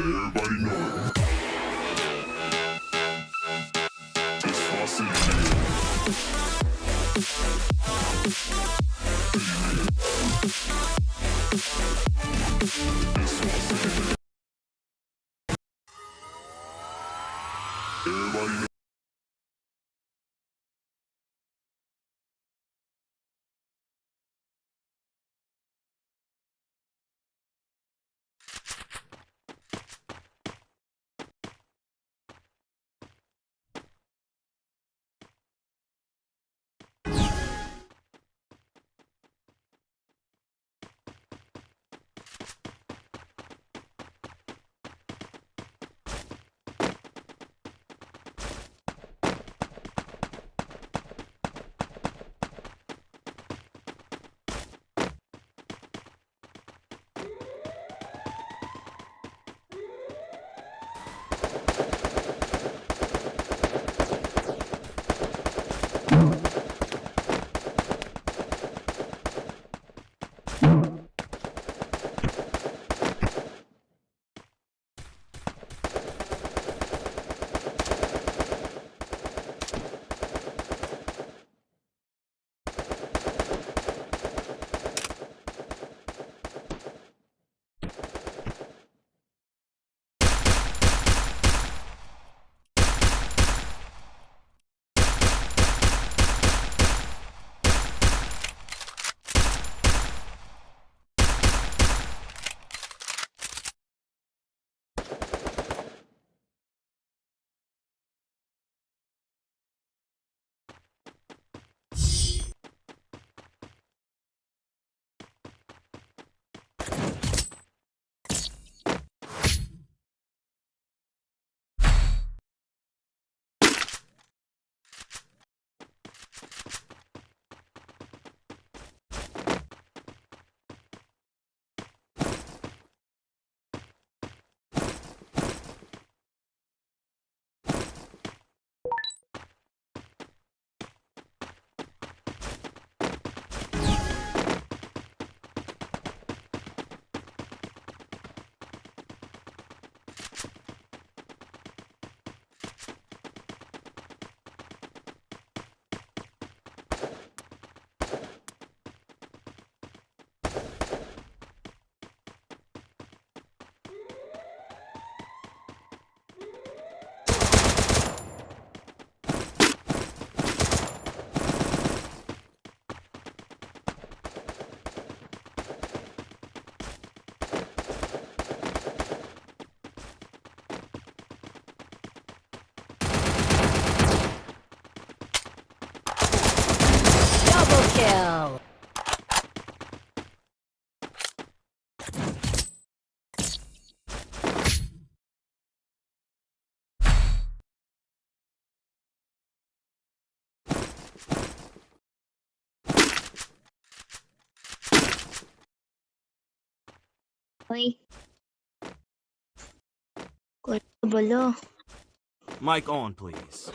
everybody know it. It's Floss City. It's Mm-hmm. Kill! Kuya, balo. Mic on, please.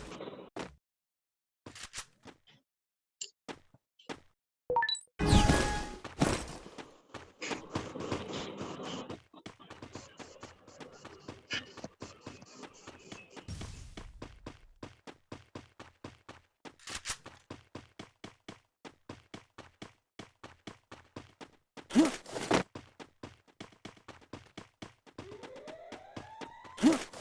Huh?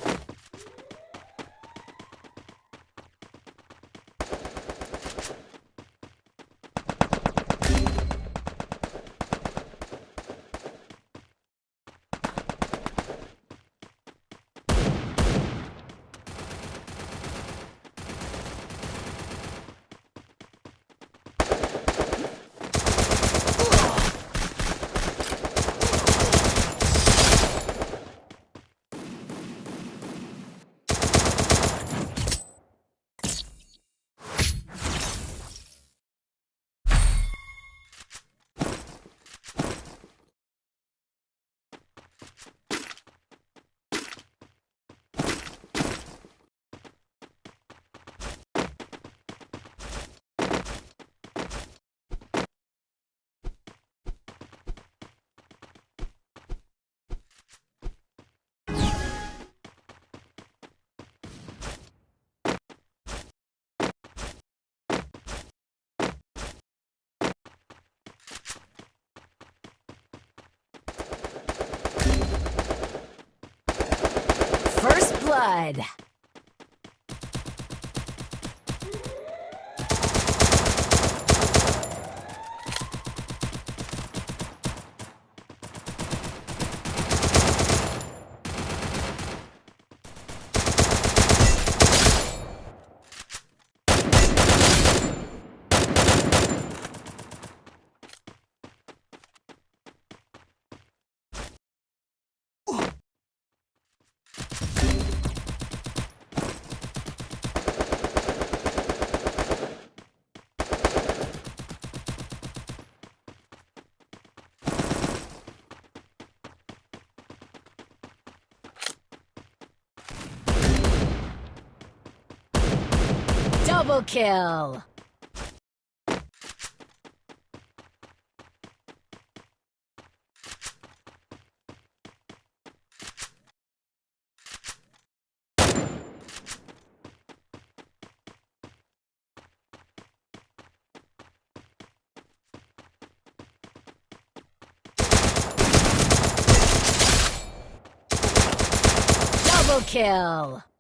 Blood. Double kill. Double kill.